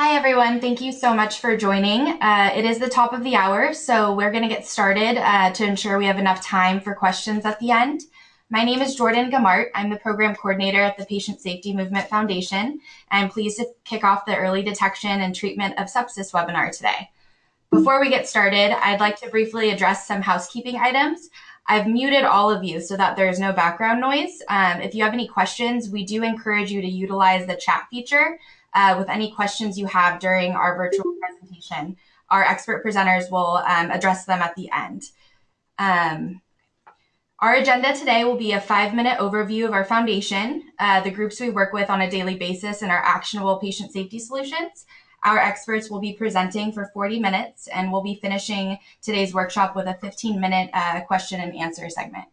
Hi, everyone. Thank you so much for joining. Uh, it is the top of the hour, so we're going to get started uh, to ensure we have enough time for questions at the end. My name is Jordan Gamart. I'm the program coordinator at the Patient Safety Movement Foundation. I'm pleased to kick off the early detection and treatment of sepsis webinar today. Before we get started, I'd like to briefly address some housekeeping items. I've muted all of you so that there's no background noise. Um, if you have any questions, we do encourage you to utilize the chat feature uh, with any questions you have during our virtual presentation. Our expert presenters will um, address them at the end. Um, our agenda today will be a five minute overview of our foundation, uh, the groups we work with on a daily basis, and our actionable patient safety solutions. Our experts will be presenting for 40 minutes, and we'll be finishing today's workshop with a 15 minute uh, question and answer segment.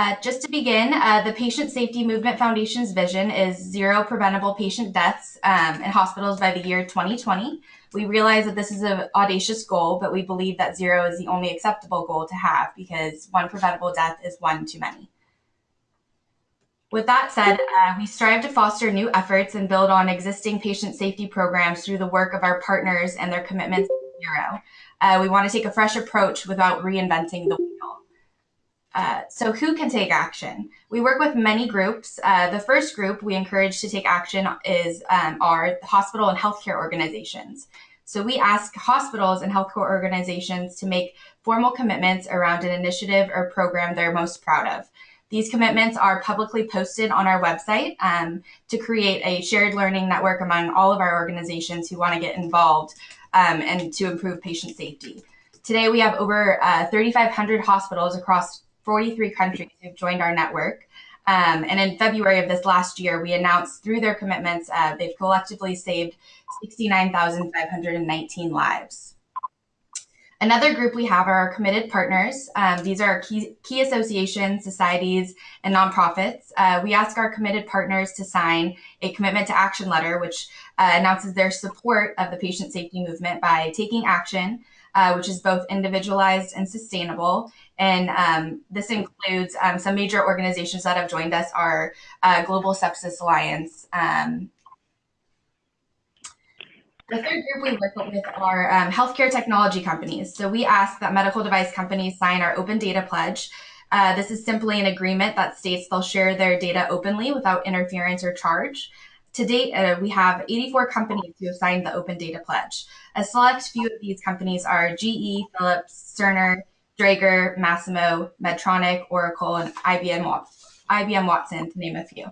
Uh, just to begin, uh, the Patient Safety Movement Foundation's vision is zero preventable patient deaths um, in hospitals by the year 2020. We realize that this is an audacious goal, but we believe that zero is the only acceptable goal to have because one preventable death is one too many. With that said, uh, we strive to foster new efforts and build on existing patient safety programs through the work of our partners and their commitments to zero. Uh, we want to take a fresh approach without reinventing the wheel. Uh, so who can take action? We work with many groups. Uh, the first group we encourage to take action is um, our hospital and healthcare organizations. So we ask hospitals and healthcare organizations to make formal commitments around an initiative or program they're most proud of. These commitments are publicly posted on our website um, to create a shared learning network among all of our organizations who want to get involved um, and to improve patient safety. Today, we have over uh, 3,500 hospitals across 43 countries who've joined our network. Um, and in February of this last year, we announced through their commitments, uh, they've collectively saved 69,519 lives. Another group we have are our committed partners. Um, these are key, key, associations, societies, and nonprofits. Uh, we ask our committed partners to sign a commitment to action letter, which uh, announces their support of the patient safety movement by taking action, uh, which is both individualized and sustainable, and um, this includes um, some major organizations that have joined us are uh, Global Sepsis Alliance. Um, the third group we work with are um, healthcare technology companies. So we ask that medical device companies sign our open data pledge. Uh, this is simply an agreement that states they'll share their data openly without interference or charge. To date, uh, we have 84 companies who have signed the open data pledge. A select few of these companies are GE, Philips, Cerner, Dräger, Masimo, Medtronic, Oracle, and IBM, IBM Watson, to name a few.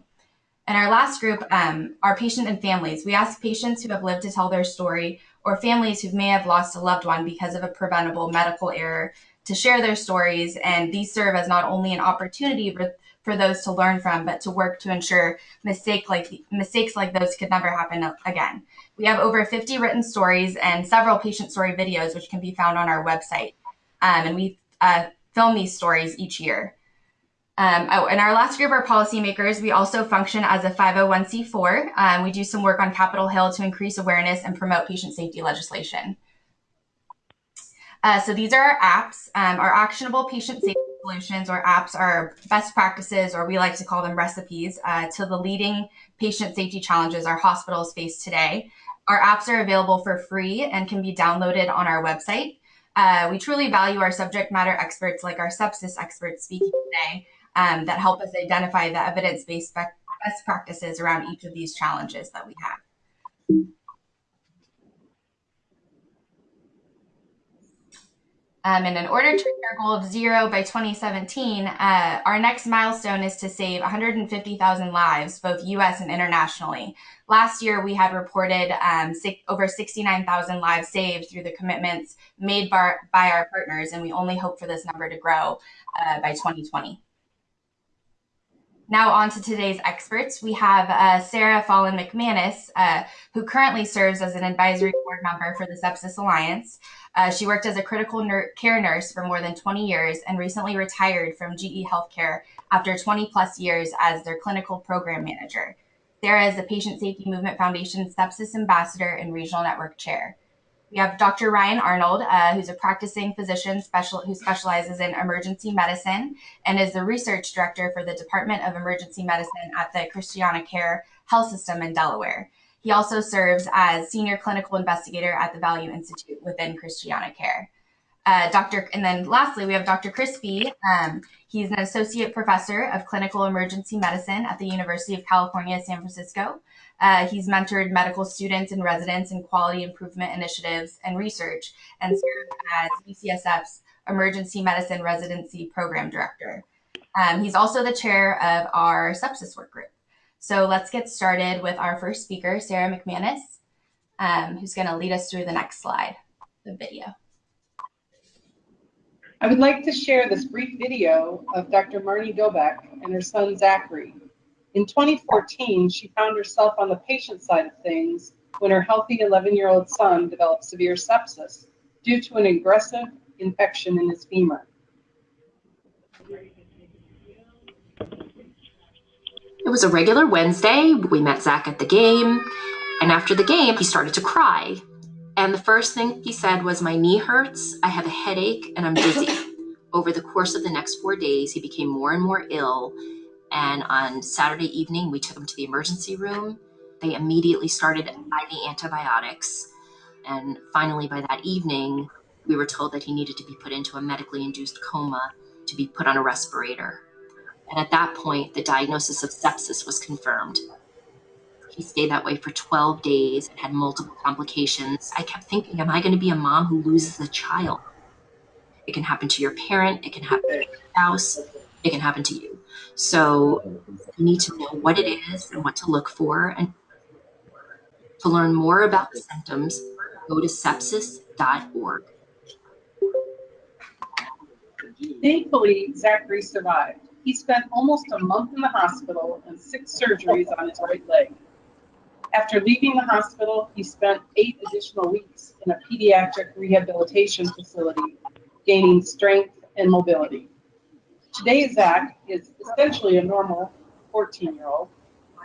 And our last group um, are patient and families. We ask patients who have lived to tell their story or families who may have lost a loved one because of a preventable medical error to share their stories. And these serve as not only an opportunity for, for those to learn from, but to work to ensure mistake like, mistakes like those could never happen again. We have over 50 written stories and several patient story videos, which can be found on our website. Um, and we uh, film these stories each year. Um, oh, in our last group, our policymakers, we also function as a 501c4. Um, we do some work on Capitol Hill to increase awareness and promote patient safety legislation. Uh, so these are our apps. Um, our actionable patient safety solutions or apps are best practices, or we like to call them recipes, uh, to the leading patient safety challenges our hospitals face today. Our apps are available for free and can be downloaded on our website. Uh, we truly value our subject matter experts like our sepsis experts speaking today um, that help us identify the evidence-based best practices around each of these challenges that we have. Um, and in order to reach our goal of zero by 2017, uh, our next milestone is to save 150,000 lives, both US and internationally. Last year, we had reported um, six, over 69,000 lives saved through the commitments made by, by, our partners, and we only hope for this number to grow uh, by 2020. Now on to today's experts. We have uh, Sarah Fallon McManus, uh, who currently serves as an advisory board member for the Sepsis Alliance. Uh, she worked as a critical ner care nurse for more than 20 years and recently retired from GE Healthcare after 20 plus years as their clinical program manager. Sarah is the Patient Safety Movement Foundation Sepsis Ambassador and Regional Network Chair. We have Dr. Ryan Arnold, uh, who's a practicing physician special, who specializes in emergency medicine and is the research director for the Department of Emergency Medicine at the Christiana Care Health System in Delaware. He also serves as senior clinical investigator at the Value Institute within Christiana Care. Uh, Dr. And then lastly, we have Dr. Chris Fee. Um, he's an associate professor of clinical emergency medicine at the University of California, San Francisco. Uh, he's mentored medical students and residents in quality improvement initiatives and research and served as UCSF's emergency medicine residency program director. Um, he's also the chair of our sepsis work group. So let's get started with our first speaker, Sarah McManus, um, who's going to lead us through the next slide, the video. I would like to share this brief video of Dr. Marnie Dobek and her son Zachary. In 2014, she found herself on the patient side of things when her healthy 11-year-old son developed severe sepsis due to an aggressive infection in his femur. It was a regular Wednesday. We met Zach at the game. And after the game, he started to cry. And the first thing he said was, My knee hurts, I have a headache, and I'm dizzy. Over the course of the next four days, he became more and more ill. And on Saturday evening, we took him to the emergency room. They immediately started IV antibiotics. And finally, by that evening, we were told that he needed to be put into a medically induced coma to be put on a respirator. And at that point, the diagnosis of sepsis was confirmed. He stayed that way for 12 days and had multiple complications. I kept thinking, am I going to be a mom who loses a child? It can happen to your parent, it can happen to your spouse, it can happen to you. So you need to know what it is and what to look for. And to learn more about the symptoms, go to sepsis.org. Thankfully, Zachary survived. He spent almost a month in the hospital and six surgeries on his right leg. After leaving the hospital, he spent eight additional weeks in a pediatric rehabilitation facility, gaining strength and mobility. Today, Zach is essentially a normal 14 year old.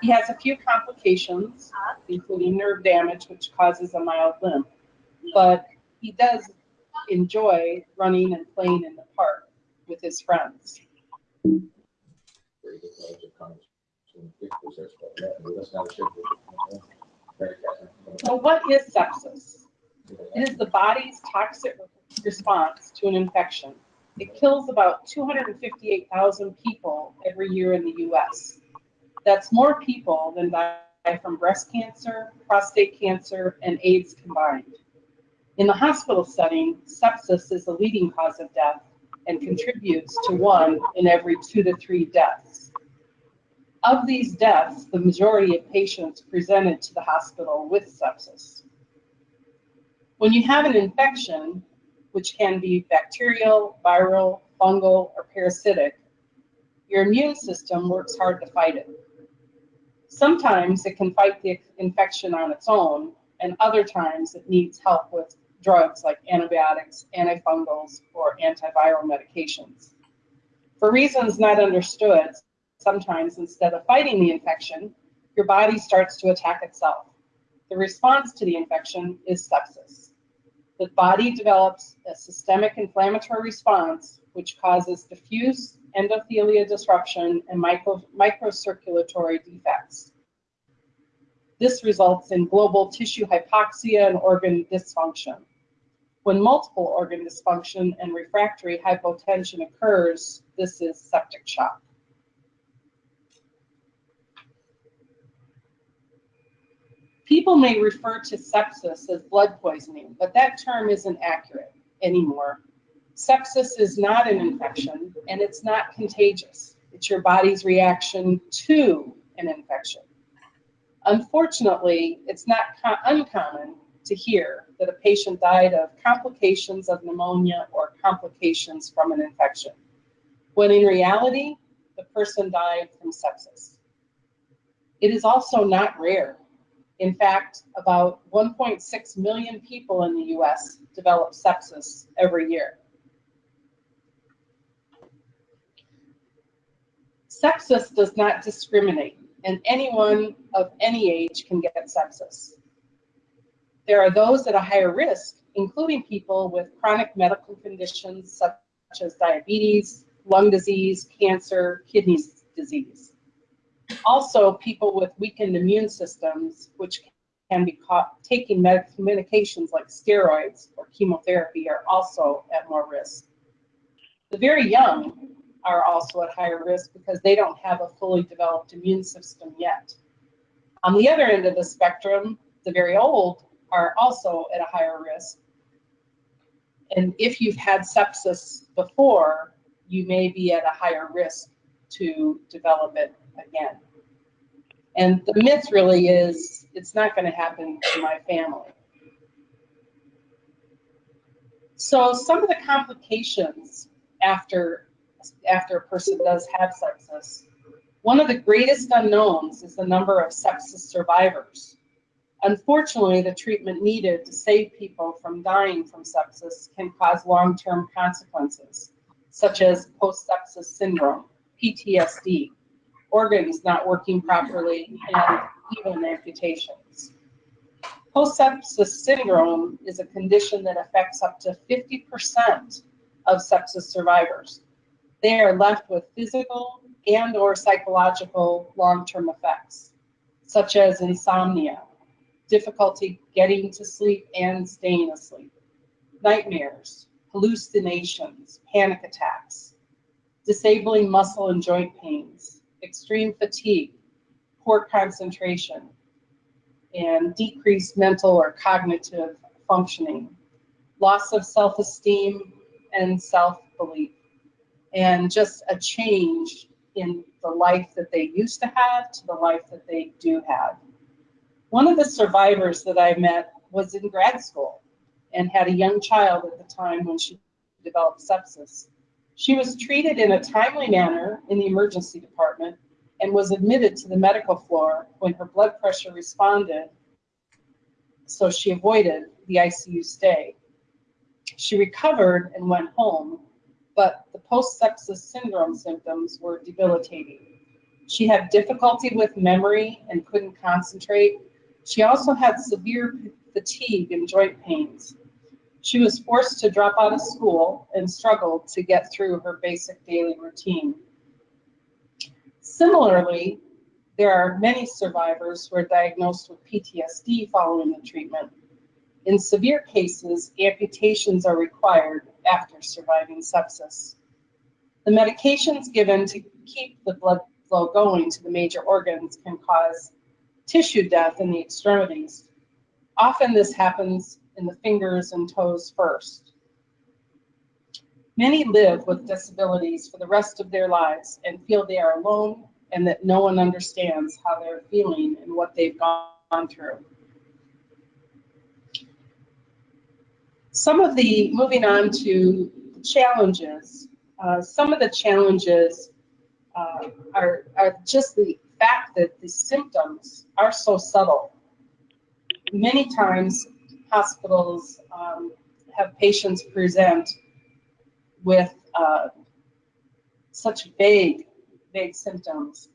He has a few complications, including nerve damage, which causes a mild limp, but he does enjoy running and playing in the park with his friends. So what is sepsis? It is the body's toxic response to an infection. It kills about 258,000 people every year in the US. That's more people than die from breast cancer, prostate cancer, and AIDS combined. In the hospital setting, sepsis is the leading cause of death and contributes to one in every two to three deaths. Of these deaths, the majority of patients presented to the hospital with sepsis. When you have an infection, which can be bacterial, viral, fungal, or parasitic, your immune system works hard to fight it. Sometimes it can fight the infection on its own, and other times it needs help with drugs like antibiotics, antifungals, or antiviral medications. For reasons not understood, sometimes instead of fighting the infection, your body starts to attack itself. The response to the infection is sepsis. The body develops a systemic inflammatory response which causes diffuse endothelial disruption and micro, microcirculatory defects. This results in global tissue hypoxia and organ dysfunction. When multiple organ dysfunction and refractory hypotension occurs, this is septic shock. People may refer to sepsis as blood poisoning, but that term isn't accurate anymore. Sepsis is not an infection and it's not contagious. It's your body's reaction to an infection. Unfortunately, it's not uncommon to hear that a patient died of complications of pneumonia or complications from an infection, when in reality, the person died from sepsis. It is also not rare. In fact, about 1.6 million people in the US develop sepsis every year. Sepsis does not discriminate, and anyone of any age can get sepsis. There are those at a higher risk, including people with chronic medical conditions such as diabetes, lung disease, cancer, kidney disease. Also, people with weakened immune systems, which can be caught taking med- medications like steroids or chemotherapy are also at more risk. The very young are also at higher risk because they don't have a fully developed immune system yet. On the other end of the spectrum, the very old are also at a higher risk. And if you've had sepsis before, you may be at a higher risk to develop it again. And the myth really is it's not going to happen to my family. So some of the complications after after a person does have sepsis, one of the greatest unknowns is the number of sepsis survivors. Unfortunately, the treatment needed to save people from dying from sepsis can cause long-term consequences, such as post-sepsis syndrome, PTSD, organs not working properly, and even amputations. Post-sepsis syndrome is a condition that affects up to 50% of sepsis survivors. They are left with physical and or psychological long-term effects, such as insomnia, difficulty getting to sleep and staying asleep, nightmares, hallucinations, panic attacks, disabling muscle and joint pains, extreme fatigue, poor concentration, and decreased mental or cognitive functioning, loss of self-esteem and self-belief, and just a change in the life that they used to have to the life that they do have. One of the survivors that I met was in grad school and had a young child at the time when she developed sepsis. She was treated in a timely manner in the emergency department and was admitted to the medical floor when her blood pressure responded, so she avoided the ICU stay. She recovered and went home, but the post-sepsis syndrome symptoms were debilitating. She had difficulty with memory and couldn't concentrate she also had severe fatigue and joint pains. She was forced to drop out of school and struggled to get through her basic daily routine. Similarly, there are many survivors who are diagnosed with PTSD following the treatment. In severe cases, amputations are required after surviving sepsis. The medications given to keep the blood flow going to the major organs can cause tissue death in the extremities. Often this happens in the fingers and toes first. Many live with disabilities for the rest of their lives and feel they are alone and that no one understands how they're feeling and what they've gone through. Some of the, moving on to challenges, uh, some of the challenges uh, are, are just the fact that the symptoms are so subtle. Many times hospitals um, have patients present with uh, such vague, vague symptoms.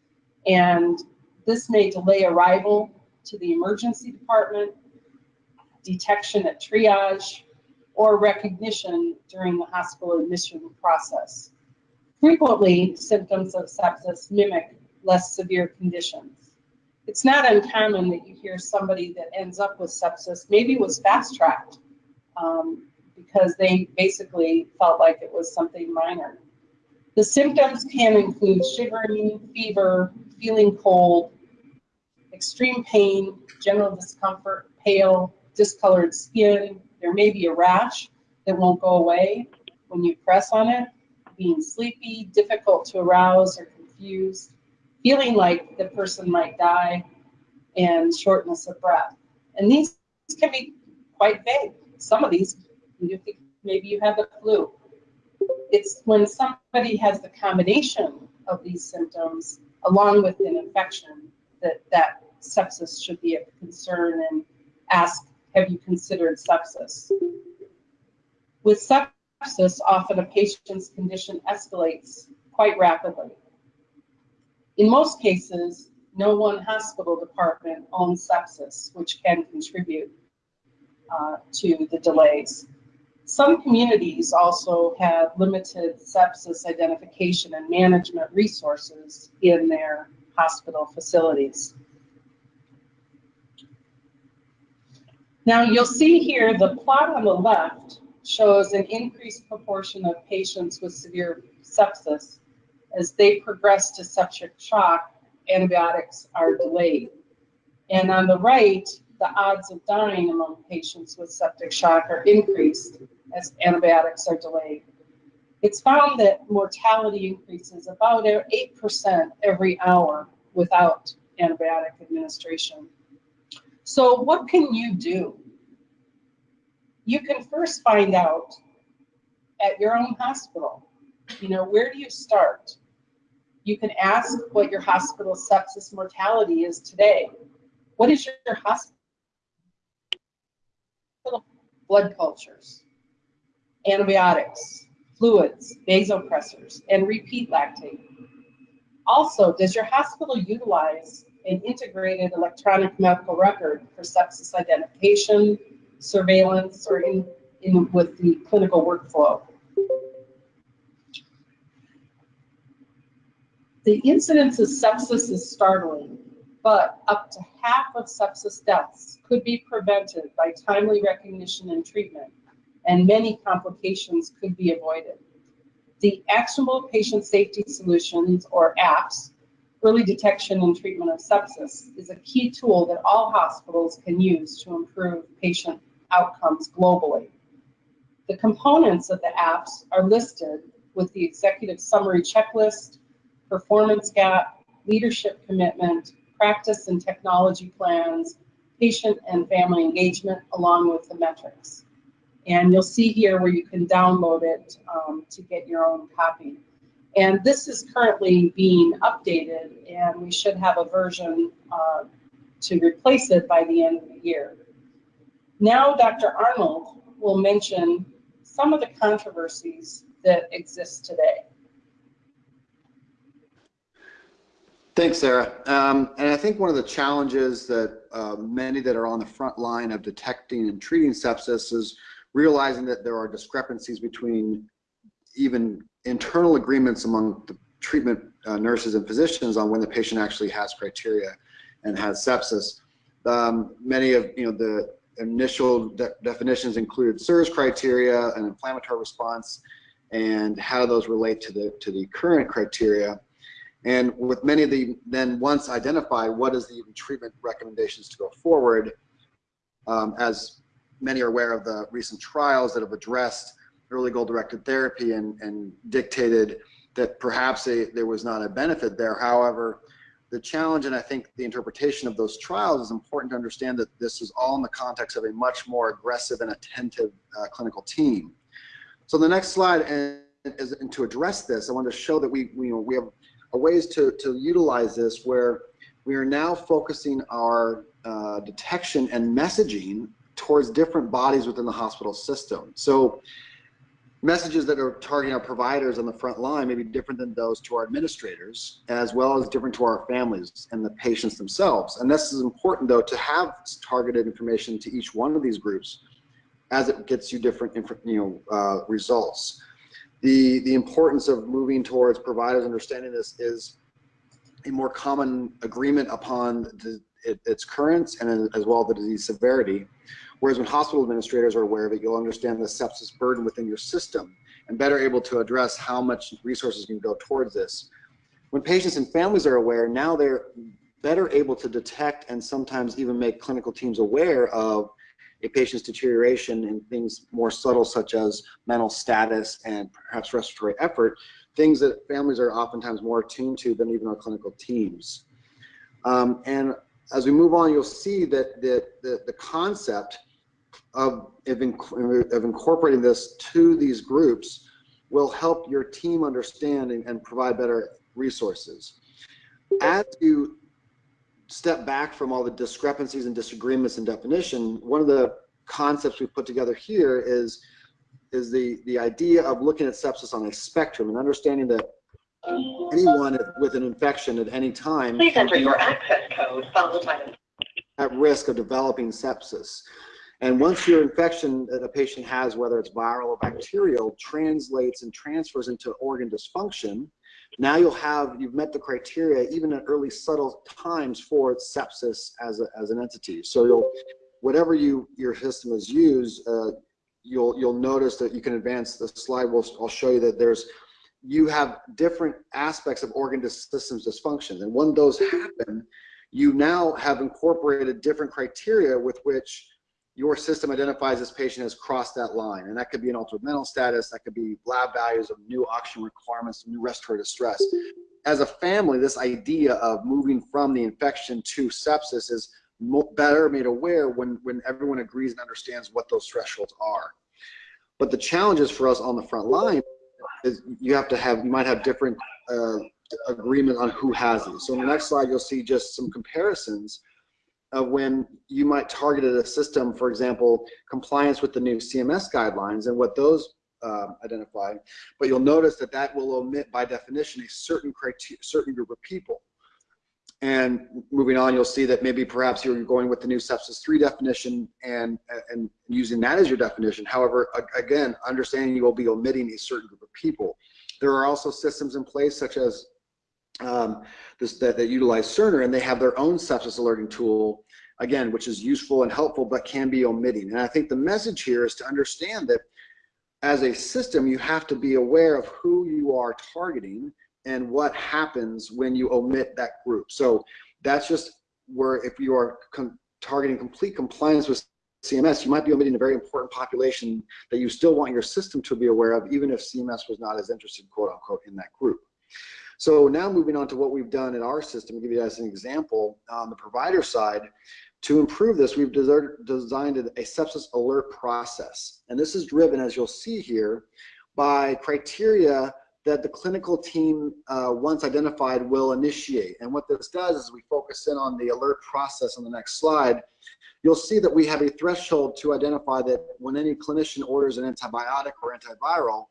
And this may delay arrival to the emergency department, detection at triage, or recognition during the hospital admission process. Frequently, symptoms of sepsis mimic less severe conditions. It's not uncommon that you hear somebody that ends up with sepsis maybe was fast tracked um, because they basically felt like it was something minor. The symptoms can include shivering, fever, feeling cold, extreme pain, general discomfort, pale, discolored skin. There may be a rash that won't go away when you press on it, being sleepy, difficult to arouse or confused, feeling like the person might die, and shortness of breath. And these can be quite vague. Some of these, you think maybe you have the flu. It's when somebody has the combination of these symptoms along with an infection that that sepsis should be a concern and ask, have you considered sepsis? With sepsis, often a patient's condition escalates quite rapidly. In most cases, no one hospital department owns sepsis, which can contribute uh, to the delays. Some communities also have limited sepsis identification and management resources in their hospital facilities. Now you'll see here the plot on the left shows an increased proportion of patients with severe sepsis. As they progress to septic shock, antibiotics are delayed. And on the right, the odds of dying among patients with septic shock are increased as antibiotics are delayed. It's found that mortality increases about 8% every hour without antibiotic administration. So what can you do? You can first find out at your own hospital, you know, where do you start? You can ask what your hospital sepsis mortality is today. What is your hospital blood cultures, antibiotics, fluids, vasopressors, and repeat lactate. Also, does your hospital utilize an integrated electronic medical record for sepsis identification, surveillance, or in, in with the clinical workflow? The incidence of sepsis is startling, but up to half of sepsis deaths could be prevented by timely recognition and treatment and many complications could be avoided. The Actionable Patient Safety Solutions, or APSS, Early Detection and Treatment of Sepsis, is a key tool that all hospitals can use to improve patient outcomes globally. The components of the apps are listed with the executive summary checklist, performance gap, leadership commitment, practice and technology plans, patient and family engagement, along with the metrics. And you'll see here where you can download it um, to get your own copy. And this is currently being updated, and we should have a version uh, to replace it by the end of the year. Now, Dr. Arnold will mention some of the controversies that exist today. Thanks, Sarah. Um, and I think one of the challenges that uh, many that are on the front line of detecting and treating sepsis is realizing that there are discrepancies between even internal agreements among the treatment uh, nurses and physicians on when the patient actually has criteria and has sepsis. Um, many of you know the initial de definitions included SIRS criteria, and inflammatory response, and how those relate to the to the current criteria. And with many of the then once identified, what is the treatment recommendations to go forward? Um, as many are aware of the recent trials that have addressed early goal-directed therapy and, and dictated that perhaps a, there was not a benefit there. However, the challenge and I think the interpretation of those trials is important to understand that this is all in the context of a much more aggressive and attentive uh, clinical team. So the next slide, and, and to address this, I want to show that we, we, you know, we have ways to, to utilize this where we are now focusing our uh, detection and messaging towards different bodies within the hospital system. So messages that are targeting our providers on the front line may be different than those to our administrators, as well as different to our families and the patients themselves. And this is important though to have targeted information to each one of these groups as it gets you different you know, uh, results. The, the importance of moving towards providers understanding this is a more common agreement upon the, it, its currents and as well the disease severity Whereas when hospital administrators are aware of it, you'll understand the sepsis burden within your system and better able to address how much resources can go towards this. When patients and families are aware, now they're better able to detect and sometimes even make clinical teams aware of a patient's deterioration in things more subtle such as mental status and perhaps respiratory effort, things that families are oftentimes more attuned to than even our clinical teams. Um, and as we move on, you'll see that the, the, the concept of, of, of incorporating this to these groups will help your team understand and, and provide better resources. As you step back from all the discrepancies and disagreements in definition, one of the concepts we put together here is is the the idea of looking at sepsis on a spectrum and understanding that anyone with an infection at any time please enter your access code followed by at risk of developing sepsis. And once your infection that a patient has, whether it's viral or bacterial, translates and transfers into organ dysfunction, now you'll have, you've met the criteria even at early subtle times for sepsis as, a, as an entity. So you'll, whatever you your system is used, uh, you'll you'll notice that you can advance the slide. We'll, I'll show you that there's you have different aspects of organ systems dysfunction, and when those happen, you now have incorporated different criteria with which your system identifies this patient has crossed that line. And that could be an altered mental status, that could be lab values of new oxygen requirements, new respiratory distress. As a family, this idea of moving from the infection to sepsis is better made aware when, when everyone agrees and understands what those thresholds are. But the challenges for us on the front line is you have to have, you might have different uh, agreement on who has these. So in the next slide, you'll see just some comparisons of when you might target a system, for example, compliance with the new CMS guidelines and what those um, identify. But you'll notice that that will omit by definition a certain criteria, certain group of people. And moving on, you'll see that maybe perhaps you're going with the new sepsis 3 definition and, and using that as your definition. However, again, understanding you will be omitting a certain group of people. There are also systems in place such as um, this, that, that utilize Cerner and they have their own sepsis alerting tool, again, which is useful and helpful, but can be omitting. And I think the message here is to understand that as a system, you have to be aware of who you are targeting and what happens when you omit that group. So that's just where if you are com targeting complete compliance with CMS, you might be omitting a very important population that you still want your system to be aware of, even if CMS was not as interested, quote unquote, in that group. So now moving on to what we've done in our system, to give you guys an example, on the provider side, to improve this, we've designed a sepsis alert process. And this is driven, as you'll see here, by criteria that the clinical team, uh, once identified, will initiate. And what this does is we focus in on the alert process on the next slide. You'll see that we have a threshold to identify that when any clinician orders an antibiotic or antiviral,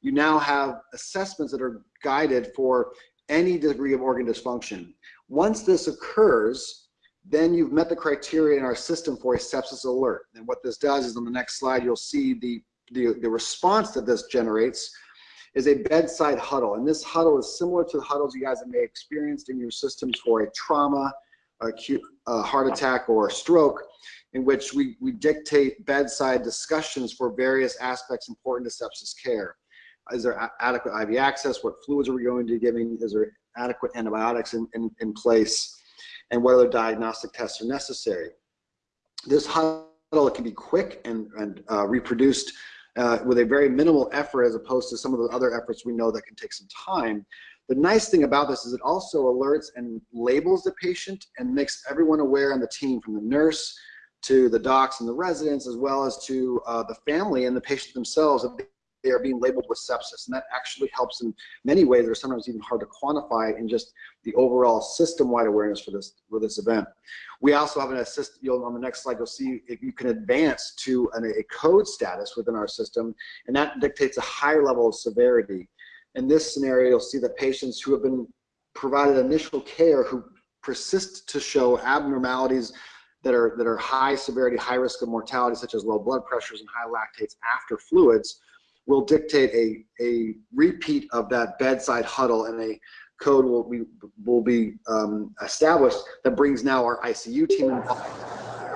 you now have assessments that are guided for any degree of organ dysfunction. Once this occurs, then you've met the criteria in our system for a sepsis alert. And what this does is on the next slide, you'll see the, the, the response that this generates is a bedside huddle. And this huddle is similar to the huddles you guys may have experienced in your systems for a trauma, acute heart attack, or stroke, in which we, we dictate bedside discussions for various aspects important to sepsis care is there adequate IV access? What fluids are we going to be giving? Is there adequate antibiotics in, in, in place? And what other diagnostic tests are necessary? This huddle can be quick and, and uh, reproduced uh, with a very minimal effort as opposed to some of the other efforts we know that can take some time. The nice thing about this is it also alerts and labels the patient and makes everyone aware on the team from the nurse to the docs and the residents as well as to uh, the family and the patient themselves they are being labeled with sepsis. And that actually helps in many ways. They're sometimes even hard to quantify in just the overall system-wide awareness for this for this event. We also have an assist, you'll on the next slide, you'll see if you can advance to an, a code status within our system, and that dictates a higher level of severity. In this scenario, you'll see that patients who have been provided initial care who persist to show abnormalities that are that are high severity, high risk of mortality, such as low blood pressures and high lactates after fluids, will dictate a, a repeat of that bedside huddle and a code will be, will be um, established that brings now our ICU team involved,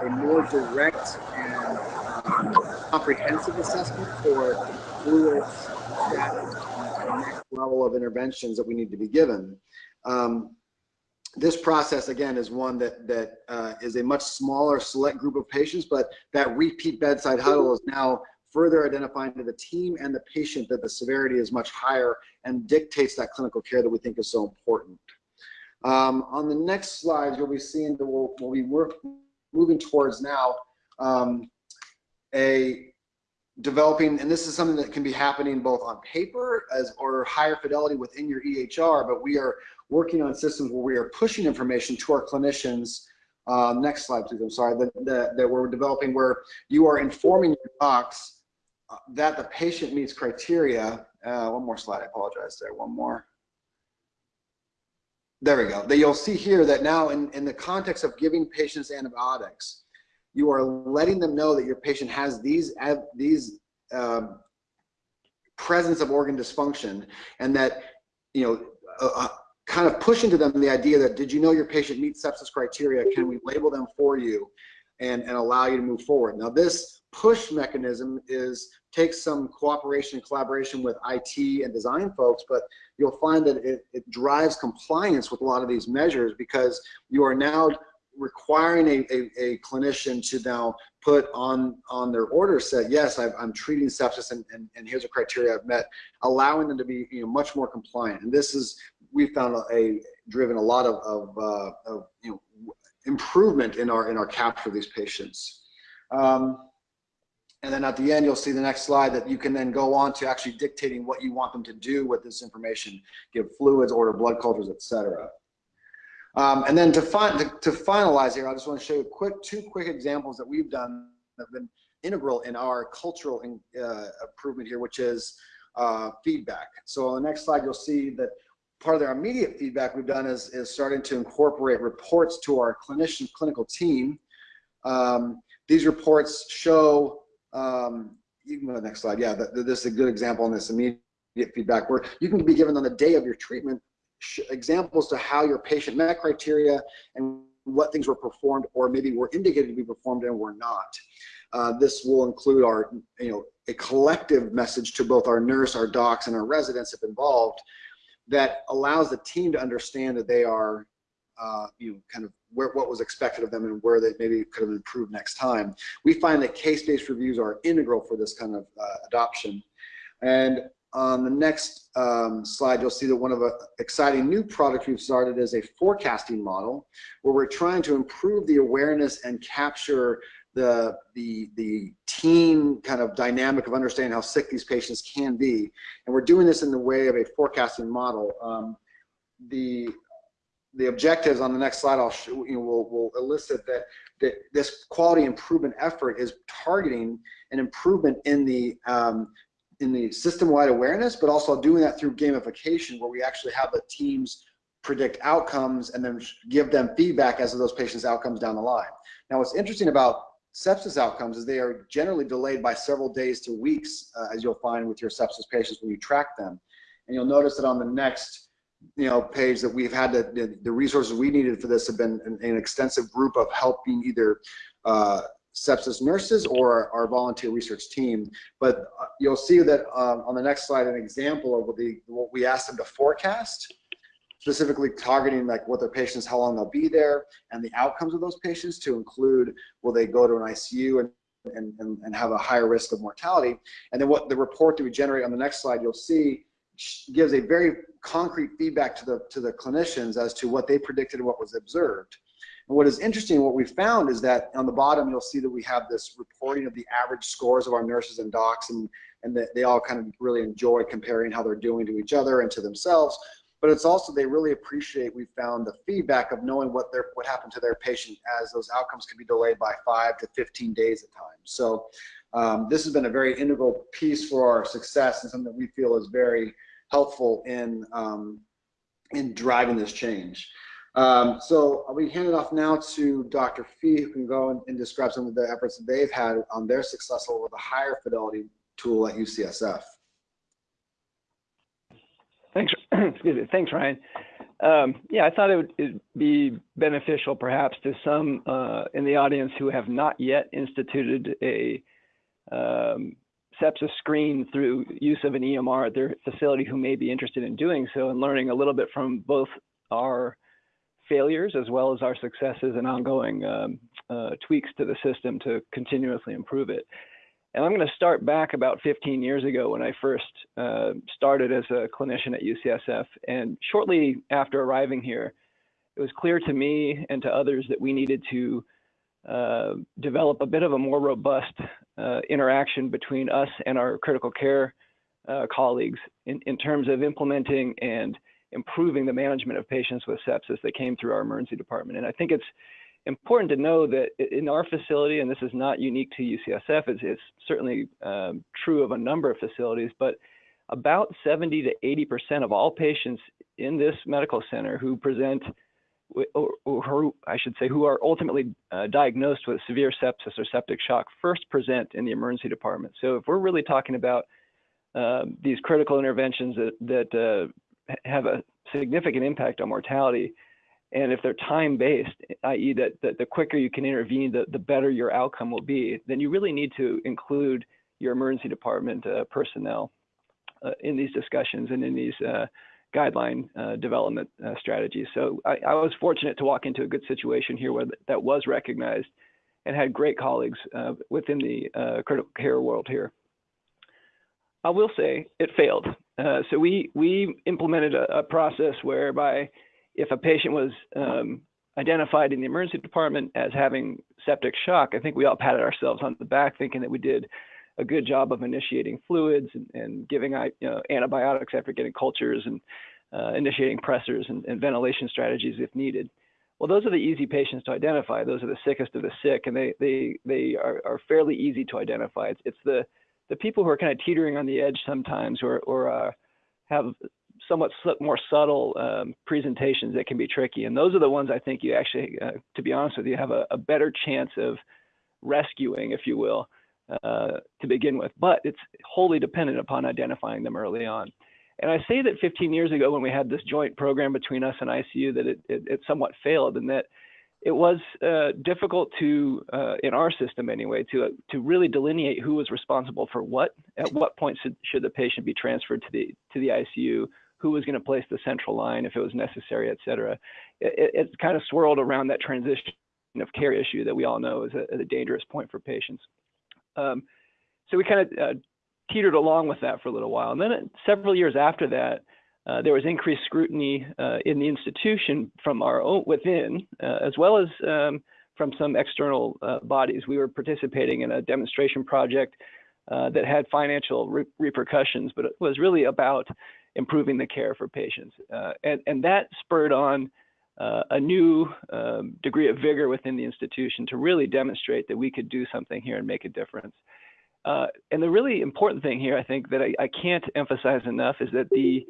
a more direct and um, comprehensive assessment for fluids, next level of interventions that we need to be given. Um, this process again is one that that uh, is a much smaller select group of patients, but that repeat bedside huddle is now further identifying to the team and the patient that the severity is much higher and dictates that clinical care that we think is so important. Um, on the next slide, you'll be seeing that we'll, we'll be work, moving towards now um, a developing, and this is something that can be happening both on paper as or higher fidelity within your EHR, but we are working on systems where we are pushing information to our clinicians uh, next slide, please. I'm sorry. That, that, that, we're developing where you are informing your docs that the patient meets criteria. Uh, one more slide, I apologize there, one more. There we go. That you'll see here that now in, in the context of giving patients antibiotics, you are letting them know that your patient has these, these um, presence of organ dysfunction and that, you know, uh, uh, kind of pushing to them the idea that, did you know your patient meets sepsis criteria? Can we label them for you? and, and allow you to move forward. Now this push mechanism is takes some cooperation and collaboration with IT and design folks, but you'll find that it, it drives compliance with a lot of these measures because you are now requiring a, a, a, clinician to now put on on their order set, yes, i am treating sepsis and, and, and, here's a criteria I've met, allowing them to be you know, much more compliant. And this is, we found a, a driven a lot of, of, uh, of, you know, improvement in our, in our capture of these patients. Um, and then at the end, you'll see the next slide that you can then go on to actually dictating what you want them to do with this information, give fluids, order blood cultures, etc. Um, and then to, fin to, to, finalize here, I just want to show you quick, two quick examples that we've done that have been integral in our cultural in, uh, improvement here, which is uh, feedback. So on the next slide, you'll see that part of their immediate feedback we've done is, is starting to incorporate reports to our clinician clinical team. Um, these reports show, um, you can go to the next slide. Yeah, this is a good example in this immediate feedback where you can be given on the day of your treatment examples to how your patient met criteria and what things were performed or maybe were indicated to be performed and were not. Uh, this will include our, you know, a collective message to both our nurse, our docs, and our residents if involved that allows the team to understand that they are, uh, you know, kind of where what was expected of them and where they maybe could have improved next time. We find that case-based reviews are integral for this kind of uh, adoption. And on the next um, slide, you'll see that one of the exciting new products we've started is a forecasting model where we're trying to improve the awareness and capture the, the, the team kind of dynamic of understanding how sick these patients can be. And we're doing this in the way of a forecasting model. Um, the, the objectives on the next slide, I'll show, you know, will will elicit that, that this quality improvement effort is targeting an improvement in the um, in the system-wide awareness, but also doing that through gamification where we actually have the teams predict outcomes and then give them feedback as to those patients' outcomes down the line. Now, what's interesting about sepsis outcomes is they are generally delayed by several days to weeks, uh, as you'll find with your sepsis patients when you track them. And you'll notice that on the next you know, page that we've had the, the, resources we needed for this have been an, an extensive group of helping either uh, sepsis nurses or our volunteer research team. But uh, you'll see that um, on the next slide, an example of what, the, what we asked them to forecast, specifically targeting like what their patients, how long they'll be there, and the outcomes of those patients to include, will they go to an ICU and, and, and have a higher risk of mortality. And then what the report that we generate on the next slide, you'll see gives a very concrete feedback to the to the clinicians as to what they predicted and what was observed. And what is interesting, what we found is that on the bottom, you'll see that we have this reporting of the average scores of our nurses and docs, and, and that they all kind of really enjoy comparing how they're doing to each other and to themselves. But it's also, they really appreciate, we found the feedback of knowing what their, what happened to their patient as those outcomes can be delayed by five to 15 days at times. So um, this has been a very integral piece for our success and something that we feel is very helpful in, um, in driving this change. Um, so I'll be handing off now to Dr. Fee, who can go and, and, describe some of the efforts that they've had on their success with a higher fidelity tool at UCSF. Thanks, excuse me. Thanks, Ryan. Um, yeah, I thought it would it'd be beneficial perhaps to some uh, in the audience who have not yet instituted a um, sepsis screen through use of an EMR at their facility who may be interested in doing so and learning a little bit from both our failures as well as our successes and ongoing um, uh, tweaks to the system to continuously improve it. And I'm going to start back about 15 years ago when I first uh, started as a clinician at UCSF. And shortly after arriving here, it was clear to me and to others that we needed to uh, develop a bit of a more robust uh, interaction between us and our critical care uh, colleagues in, in terms of implementing and improving the management of patients with sepsis that came through our emergency department. And I think it's important to know that in our facility, and this is not unique to UCSF, it's, it's certainly um, true of a number of facilities, but about 70 to 80% of all patients in this medical center who present, or, or I should say, who are ultimately uh, diagnosed with severe sepsis or septic shock first present in the emergency department. So if we're really talking about uh, these critical interventions that, that uh, have a significant impact on mortality, And if they're time based, i.e., that, that the quicker you can intervene, the, the better your outcome will be, then you really need to include your emergency department uh, personnel uh, in these discussions and in these uh, guideline uh, development uh, strategies. So I, I, was fortunate to walk into a good situation here where that was recognized and had great colleagues uh, within the critical care world here. I will say it failed. so we we implemented a, a process whereby if a patient was um, identified in the emergency department as having septic shock, I think we all patted ourselves on the back thinking that we did a good job of initiating fluids and, and giving you know, antibiotics after getting cultures and uh, initiating pressors and, and, ventilation strategies if needed. Well, those are the easy patients to identify. Those are the sickest of the sick, and they they they are, are fairly easy to identify. It's, it's the the people who are kind of teetering on the edge sometimes, or or uh, have somewhat more subtle um, presentations that can be tricky. And those are the ones I think you actually, uh, to be honest with you, have a, a, better chance of rescuing, if you will, uh, to begin with. But it's wholly dependent upon identifying them early on. And I say that 15 years ago, when we had this joint program between us and ICU, that it, it, it somewhat failed, and that it was uh, difficult to, uh, in our system anyway, to to really delineate who was responsible for what. At what point should, should the patient be transferred to the to the ICU? who was going to place the central line if it was necessary, et cetera. It, it kind of swirled around that transition of care issue that we all know is a, a dangerous point for patients. Um, so we kind of uh, teetered along with that for a little while. And then uh, several years after that, uh, there was increased scrutiny uh, in the institution from our own within, uh, as well as um, from some external uh, bodies. We were participating in a demonstration project that had financial re repercussions, but it was really about improving the care for patients. And, and that spurred on uh, a new um, degree of vigor within the institution to really demonstrate that we could do something here and make a difference. Uh, and the really important thing here, I think, that I, I can't emphasize enough is that the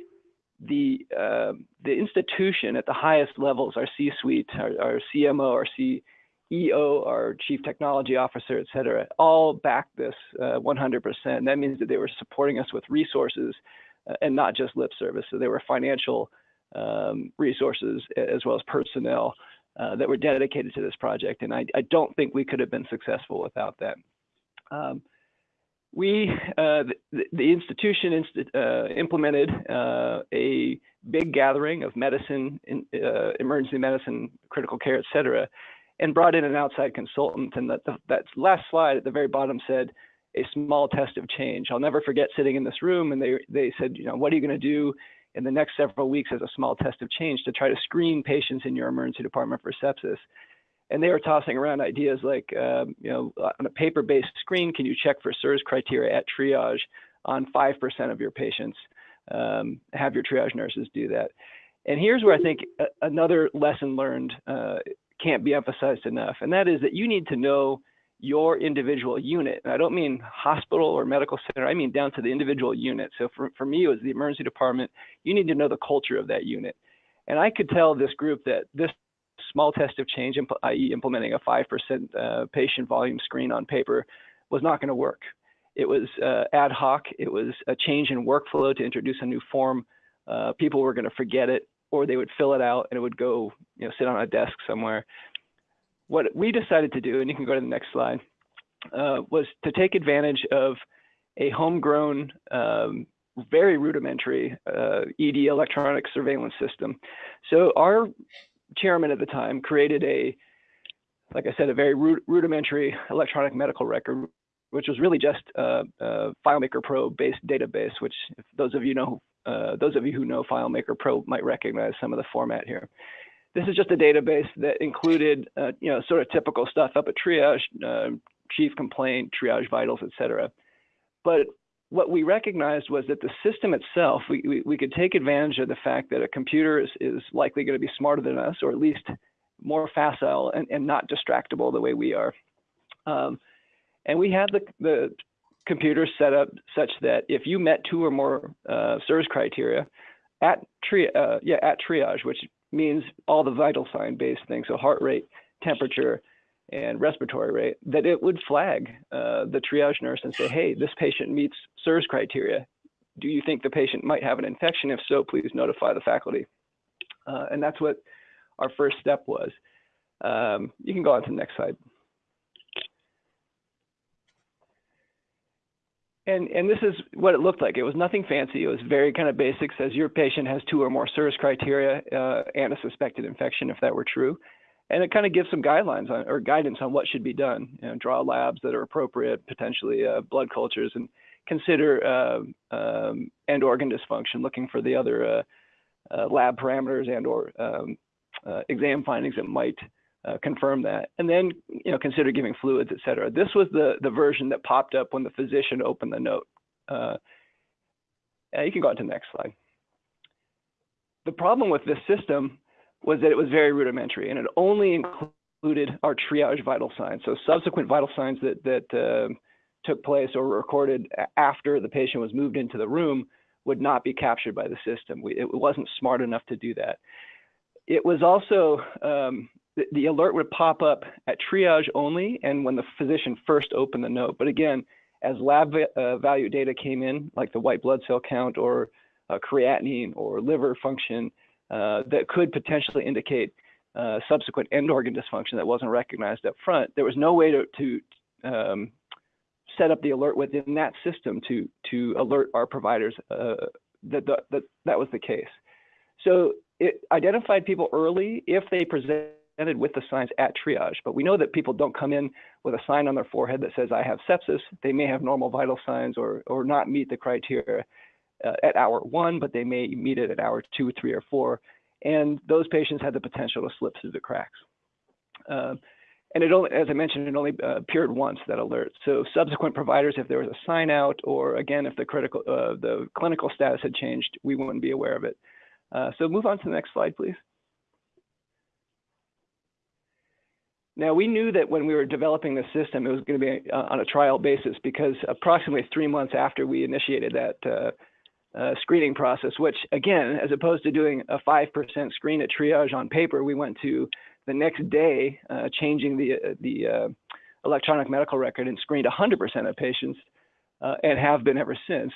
the uh, the institution at the highest levels, our C-suite, our, our CMO, our CEO, our chief technology officer, et cetera, all back this 100%. Uh, that means that they were supporting us with resources uh, and not just lip service. So there were financial um, resources as well as personnel uh, that were dedicated to this project. And I, I, don't think we could have been successful without that. Um, we, uh, the, the, institution inst uh, implemented uh, a big gathering of medicine, in, uh, emergency medicine, critical care, et cetera, and brought in an outside consultant. And that, that last slide at the very bottom said, a small test of change. I'll never forget sitting in this room and they, they said, you know, what are you going to do in the next several weeks as a small test of change to try to screen patients in your emergency department for sepsis? And they were tossing around ideas like, um, you know, on a paper-based screen, can you check for SIRS criteria at triage on 5% of your patients? Um, have your triage nurses do that. And here's where I think another lesson learned uh, can't be emphasized enough, and that is that you need to know your individual unit. And I don't mean hospital or medical center, I mean down to the individual unit. So for, for me, it was the emergency department. You need to know the culture of that unit. And I could tell this group that this small test of change, i.e., implementing a 5% uh, patient volume screen on paper, was not going to work. It was uh, ad hoc, it was a change in workflow to introduce a new form. Uh, people were going to forget it, or they would fill it out and it would go you know, sit on a desk somewhere what we decided to do, and you can go to the next slide, uh, was to take advantage of a homegrown, um, very rudimentary uh, ED electronic surveillance system. So our chairman at the time created a, like I said, a very rudimentary electronic medical record, which was really just a, a FileMaker Pro based database, which those of you know, uh, those of you who know FileMaker Pro might recognize some of the format here. This is just a database that included, uh, you know, sort of typical stuff up at triage, uh, chief complaint, triage vitals, et cetera. But what we recognized was that the system itself, we, we, we, could take advantage of the fact that a computer is, is likely going to be smarter than us, or at least more facile and, and not distractible the way we are. Um, and we had the, the computer set up such that if you met two or more uh, SIRS criteria at, tri uh, yeah, at triage, which means all the vital sign based things, so heart rate, temperature, and respiratory rate, that it would flag uh, the triage nurse and say, hey, this patient meets SIRS criteria. Do you think the patient might have an infection? If so, please notify the faculty. Uh, and that's what our first step was. Um, you can go on to the next slide. And, and this is what it looked like. It was nothing fancy. It was very kind of basic. Says your patient has two or more SIRS criteria uh, and a suspected infection, if that were true. And it kind of gives some guidelines on, or guidance on what should be done. You know, draw labs that are appropriate, potentially uh, blood cultures, and consider uh, um, end organ dysfunction, looking for the other uh, uh, lab parameters and or um, uh, exam findings that might uh, confirm that, and then you know consider giving fluids, et cetera. This was the the version that popped up when the physician opened the note. Uh, you can go on to the next slide. The problem with this system was that it was very rudimentary, and it only included our triage vital signs. So subsequent vital signs that that uh, took place or recorded after the patient was moved into the room would not be captured by the system. We, it wasn't smart enough to do that. It was also um, the, alert would pop up at triage only and when the physician first opened the note. But again, as lab uh, value data came in, like the white blood cell count or uh, creatinine or liver function, uh, that could potentially indicate uh, subsequent end organ dysfunction that wasn't recognized up front, there was no way to, to um, set up the alert within that system to to alert our providers that, that that was the case. So it identified people early if they presented with the signs at triage. But we know that people don't come in with a sign on their forehead that says, I have sepsis. They may have normal vital signs or, or not meet the criteria uh, at hour one, but they may meet it at hour two, three, or four. And those patients had the potential to slip through the cracks. Uh, and it only, as I mentioned, it only uh, appeared once that alert. So subsequent providers, if there was a sign out, or again, if the critical, uh, the clinical status had changed, we wouldn't be aware of it. Uh, so move on to the next slide, please. Now, we knew that when we were developing the system, it was going to be uh, on a trial basis because approximately three months after we initiated that uh, uh, screening process, which again, as opposed to doing a 5% screen at triage on paper, we went to the next day uh, changing the, uh, the uh, electronic medical record and screened 100% of patients and have been ever since.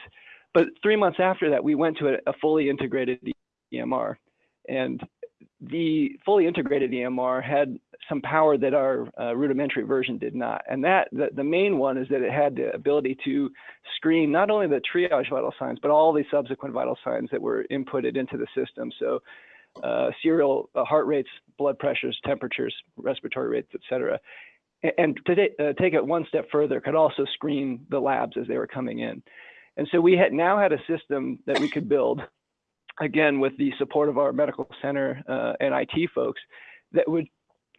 But three months after that, we went to a, a fully integrated EMR. And the fully integrated EMR had some power that our uh, rudimentary version did not. And that the, the, main one is that it had the ability to screen not only the triage vital signs, but all the subsequent vital signs that were inputted into the system. So uh, serial uh, heart rates, blood pressures, temperatures, respiratory rates, et cetera. And, to uh, take it one step further, could also screen the labs as they were coming in. And so we had now had a system that we could build again, with the support of our medical center uh, and IT folks, that would,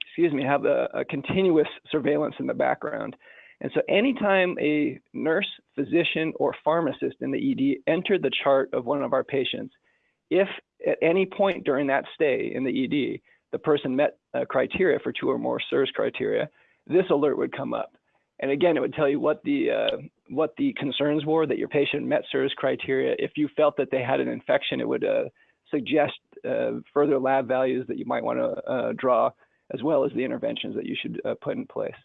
excuse me, have a, a, continuous surveillance in the background. And so anytime a nurse, physician, or pharmacist in the ED entered the chart of one of our patients, if at any point during that stay in the ED, the person met criteria for two or more SIRS criteria, this alert would come up. And again, it would tell you what the uh, what the concerns were that your patient met SIRS criteria. If you felt that they had an infection, it would uh, suggest uh, further lab values that you might want to uh, draw, as well as the interventions that you should uh, put in place.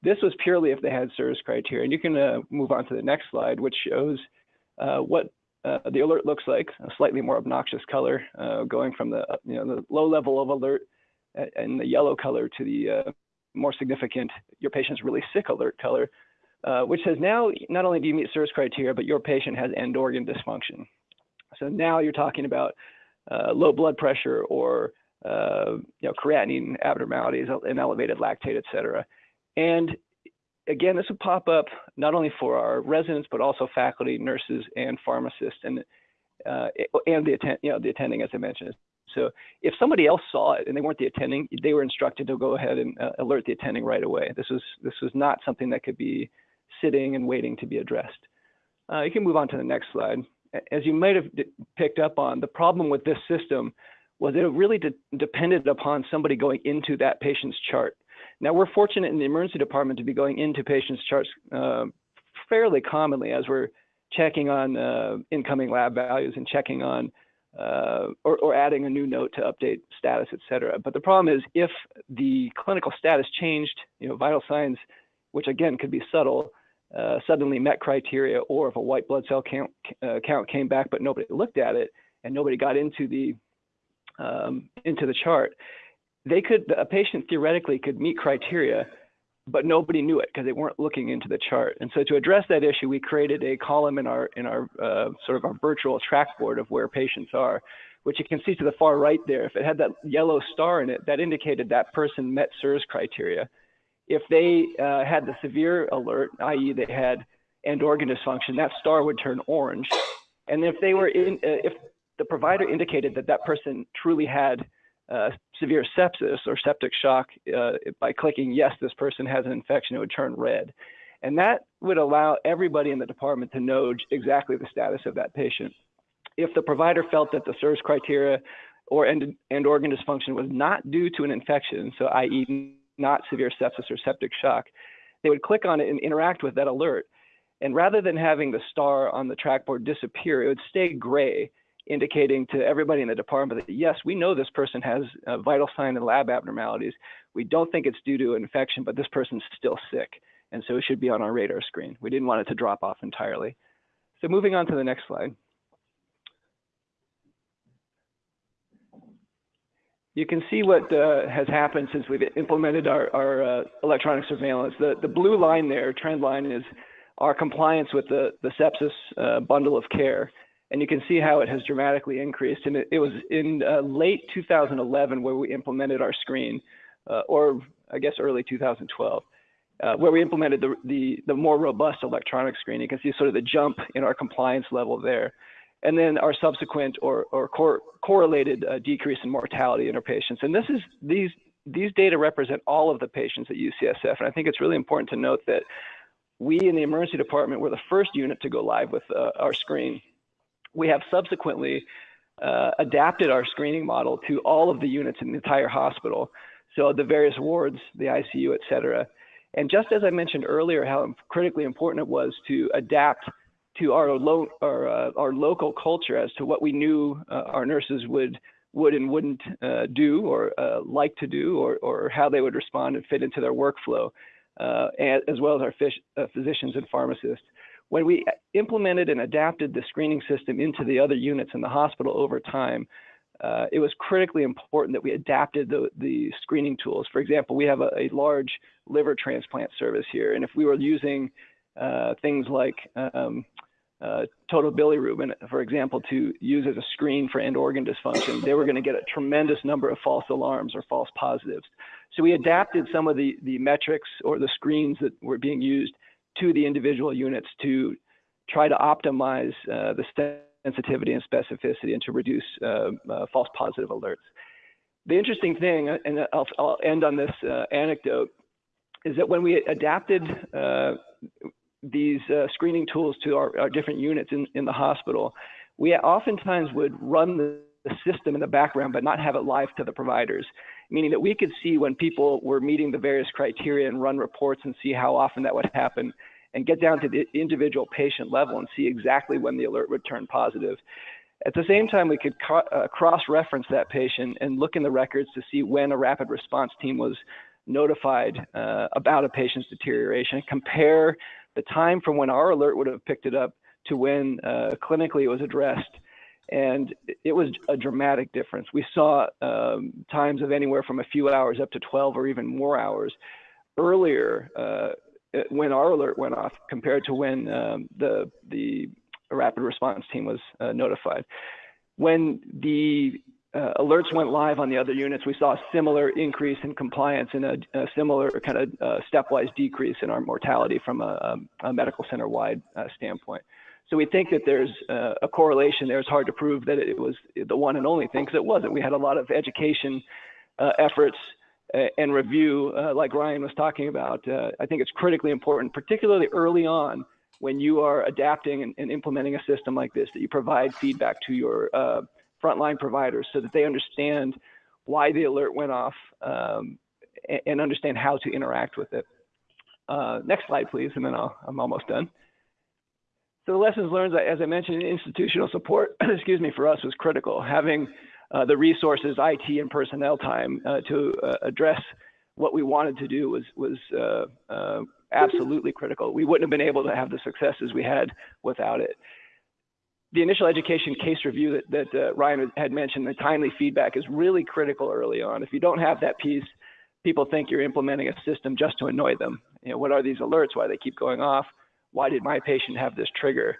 This was purely if they had SIRS criteria. And you can uh, move on to the next slide, which shows what the alert looks like, a slightly more obnoxious color, going from the, you know, the low level of alert and the yellow color to the more significant, your patient's really sick alert color, uh, which says now not only do you meet SIRS criteria, but your patient has end organ dysfunction. So now you're talking about uh, low blood pressure or uh, you know, creatinine abnormalities and elevated lactate, et cetera. And again, this would pop up not only for our residents, but also faculty, nurses, and pharmacists, and uh, and the attend, you know, the attending, as I mentioned. So if somebody else saw it and they weren't the attending, they were instructed to go ahead and uh, alert the attending right away. This was this was not something that could be sitting and waiting to be addressed. Uh, you can move on to the next slide. As you might have picked up on, the problem with this system was it really de depended upon somebody going into that patient's chart. Now we're fortunate in the emergency department to be going into patients' charts uh, fairly commonly as we're checking on uh, incoming lab values and checking on uh, or, or, adding a new note to update status, et cetera. But the problem is if the clinical status changed, you know, vital signs, which again could be subtle, uh, suddenly met criteria, or if a white blood cell count, uh, count came back but nobody looked at it and nobody got into the um, into the chart, they could, a patient theoretically could meet criteria, but nobody knew it because they weren't looking into the chart. And so to address that issue, we created a column in our in our uh, sort of our virtual track board of where patients are, which you can see to the far right there. If it had that yellow star in it, that indicated that person met SIRS criteria. If they uh, had the severe alert, i.e., they had end organ dysfunction, that star would turn orange. And if they were in, uh, if the provider indicated that that person truly had uh, severe sepsis or septic shock uh, by clicking yes, this person has an infection, it would turn red. And that would allow everybody in the department to know exactly the status of that patient. If the provider felt that the SIRS criteria or end, end organ dysfunction was not due to an infection, so i.e., not severe sepsis or septic shock, they would click on it and interact with that alert. And rather than having the star on the trackboard disappear, it would stay gray indicating to everybody in the department that yes, we know this person has a vital sign and lab abnormalities. We don't think it's due to an infection, but this person's still sick. And so it should be on our radar screen. We didn't want it to drop off entirely. So moving on to the next slide. You can see what uh, has happened since we've implemented our, our uh, electronic surveillance. The, the blue line there, trend line, is our compliance with the, the sepsis uh, bundle of care and you can see how it has dramatically increased. And it, it was in uh, late 2011 where we implemented our screen, uh, or I guess early 2012, uh, where we implemented the, the, the, more robust electronic screen. You can see sort of the jump in our compliance level there. And then our subsequent or, or cor correlated uh, decrease in mortality in our patients. And this is these these data represent all of the patients at UCSF. And I think it's really important to note that we in the emergency department were the first unit to go live with uh, our screen. We have subsequently uh, adapted our screening model to all of the units in the entire hospital. So the various wards, the ICU, et cetera. And just as I mentioned earlier, how critically important it was to adapt to our, lo our, uh, our local culture as to what we knew uh, our nurses would would and wouldn't uh, do or uh, like to do or, or how they would respond and fit into their workflow, uh, as well as our uh, physicians and pharmacists. When we implemented and adapted the screening system into the other units in the hospital over time, uh, it was critically important that we adapted the, the screening tools. For example, we have a, a, large liver transplant service here, and if we were using uh, things like um, uh, total bilirubin, for example, to use as a screen for end organ dysfunction, they were going to get a tremendous number of false alarms or false positives. So we adapted some of the, the metrics or the screens that were being used to the individual units to try to optimize uh, the sensitivity and specificity and to reduce uh, uh, false positive alerts. The interesting thing, uh, and I'll, I'll end on this uh, anecdote, is that when we adapted these screening tools to our, our, different units in, in the hospital, we oftentimes would run the system in the background but not have it live to the providers. Meaning that we could see when people were meeting the various criteria and run reports and see how often that would happen and get down to the individual patient level and see exactly when the alert would turn positive. At the same time, we could uh, cross-reference that patient and look in the records to see when a rapid response team was notified uh, about a patient's deterioration, compare the time from when our alert would have picked it up to when uh, clinically it was addressed, and it was a dramatic difference. We saw um, times of anywhere from a few hours up to 12 or even more hours earlier uh, when our alert went off compared to when um, the the rapid response team was uh, notified. When the uh, alerts went live on the other units, we saw a similar increase in compliance and a, a similar kind of uh, stepwise decrease in our mortality from a, a medical center wide uh, standpoint. So we think that there's uh, a correlation there. It's hard to prove that it was the one and only thing because it wasn't. We had a lot of education uh, efforts uh, and review, uh, like Ryan was talking about. Uh, I think it's critically important, particularly early on when you are adapting and, and implementing a system like this, that you provide feedback to your uh, frontline providers so that they understand why the alert went off um, and, and, understand how to interact with it. next slide, please, and then I'll, I'm almost done. So the lessons learned, as I mentioned, institutional support, excuse me, for us was critical. Having uh, the resources, IT and personnel time uh, to uh, address what we wanted to do was was uh, uh, absolutely critical. We wouldn't have been able to have the successes we had without it. the initial education case review that, that uh, Ryan had mentioned, the timely feedback is really critical early on. If you don't have that piece, people think you're implementing a system just to annoy them. You know, what are these alerts? Why they keep going off? Why did my patient have this trigger?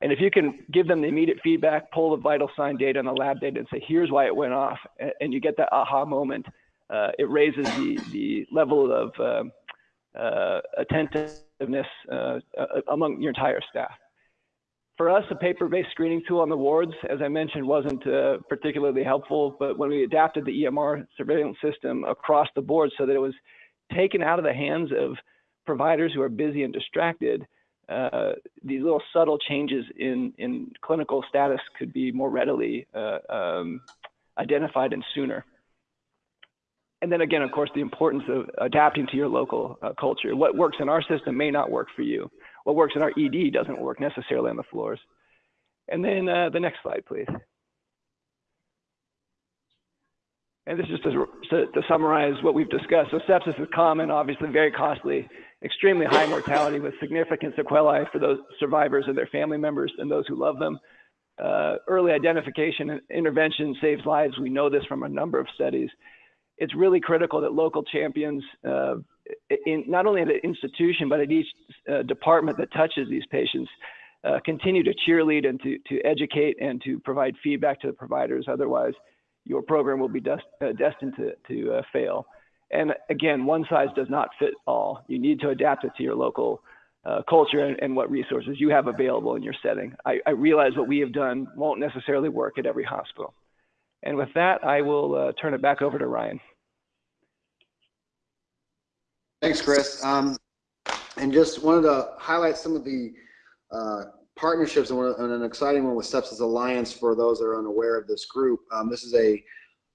And if you can give them the immediate feedback, pull the vital sign data and the lab data and say, here's why it went off, and you get that aha moment, uh, it raises the, the level of uh, uh, attentiveness uh, uh, among your entire staff. For us, a paper-based screening tool on the wards, as I mentioned, wasn't uh, particularly helpful, but when we adapted the EMR surveillance system across the board so that it was taken out of the hands of providers who are busy and distracted, uh, these little subtle changes in, in clinical status could be more readily uh, um, identified and sooner. And then again, of course, the importance of adapting to your local uh, culture. What works in our system may not work for you. What works in our ED doesn't work necessarily on the floors. And then uh, the next slide, please. And this is just to, to, to, summarize what we've discussed. So sepsis is common, obviously very costly, extremely high mortality with significant sequelae for those survivors and their family members and those who love them. Uh, early identification and intervention saves lives. We know this from a number of studies. It's really critical that local champions, uh, in, not only at an institution, but at each uh, department that touches these patients, uh, continue to cheerlead and to, to educate and to provide feedback to the providers. Otherwise, your program will be dest uh, destined to, to uh, fail. And again, one size does not fit all. You need to adapt it to your local uh, culture and, and, what resources you have available in your setting. I, I, realize what we have done won't necessarily work at every hospital. And with that, I will uh, turn it back over to Ryan. Thanks, Chris. Um, and just wanted to highlight some of the uh, partnerships and, an exciting one with Sepsis Alliance for those that are unaware of this group. Um, this is a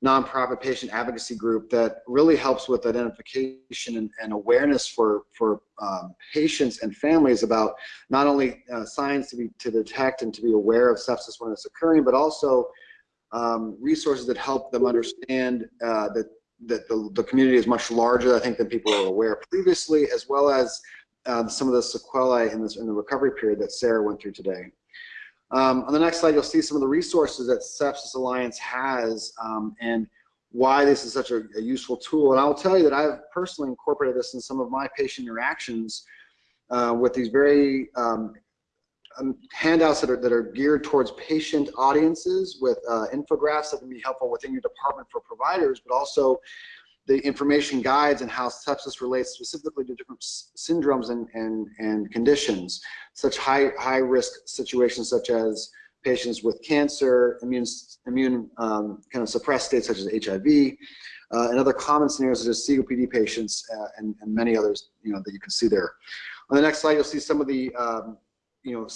nonprofit patient advocacy group that really helps with identification and, and awareness for for um, patients and families about not only uh, signs to be to detect and to be aware of sepsis when it's occurring, but also um, resources that help them understand uh, that that the, the community is much larger, I think, than people were aware previously, as well as uh, some of the sequelae in, this, in the recovery period that Sarah went through today. Um, on the next slide, you'll see some of the resources that Sepsis Alliance has um, and why this is such a, a, useful tool. And I'll tell you that I've personally incorporated this in some of my patient interactions uh, with these very um, um handouts that are, that are geared towards patient audiences with uh, infographics that can be helpful within your department for providers, but also the information guides and how sepsis relates specifically to different syndromes and, and, and conditions, such high, high risk situations such as patients with cancer, immune, immune um, kind of suppressed states such as HIV, uh, and other common scenarios such as COPD patients uh, and, and many others you know, that you can see there. On the next slide, you'll see some of the, um, you know,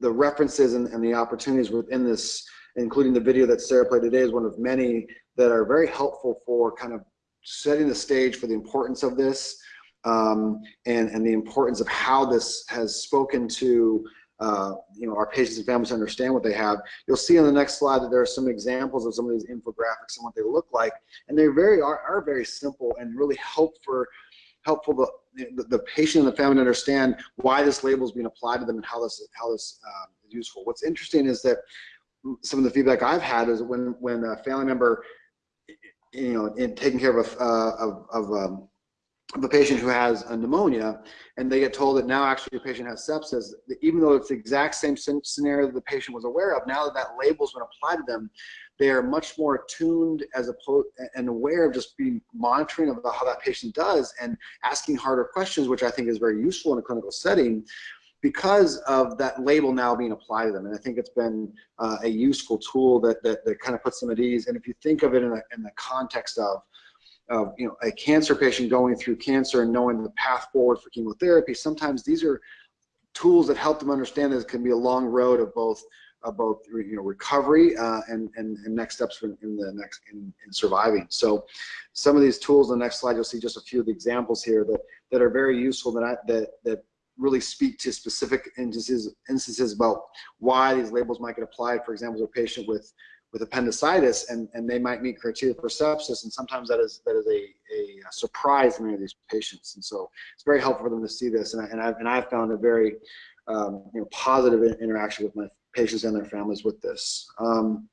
the references and, and the opportunities within this, including the video that Sarah played today is one of many that are very helpful for kind of setting the stage for the importance of this um, and, and the importance of how this has spoken to uh, you know, our patients and families understand what they have. You'll see on the next slide that there are some examples of some of these infographics and what they look like, and they very are, are very simple and really help for helpful the, the, patient and the family to understand why this label is being applied to them and how this how this uh, is useful. What's interesting is that some of the feedback I've had is when when a family member you know, in taking care of a, uh, of, of, um, of a patient who has a pneumonia, and they get told that now actually the patient has sepsis, even though it's the exact same scenario that the patient was aware of, now that that label's been applied to them, they are much more attuned as opposed and aware of just being monitoring of how that patient does and asking harder questions, which I think is very useful in a clinical setting because of that label now being applied to them. And I think it's been uh, a useful tool that, that, that, kind of puts them at ease. And if you think of it in, a, in the context of, of you know, a cancer patient going through cancer and knowing the path forward for chemotherapy, sometimes these are tools that help them understand that it can be a long road of both of both you know recovery uh, and, and, and next steps in, the next in, in, surviving. So some of these tools the next slide you'll see just a few of the examples here that that are very useful that I, that that really speak to specific instances, instances about why these labels might get applied. For example, to a patient with with appendicitis and, and they might meet criteria for sepsis and sometimes that is that is a, a surprise to many of these patients and so it's very helpful for them to see this and, I, and, I've, and I've found a very um, you know, positive interaction with my patients and their families with this. Um,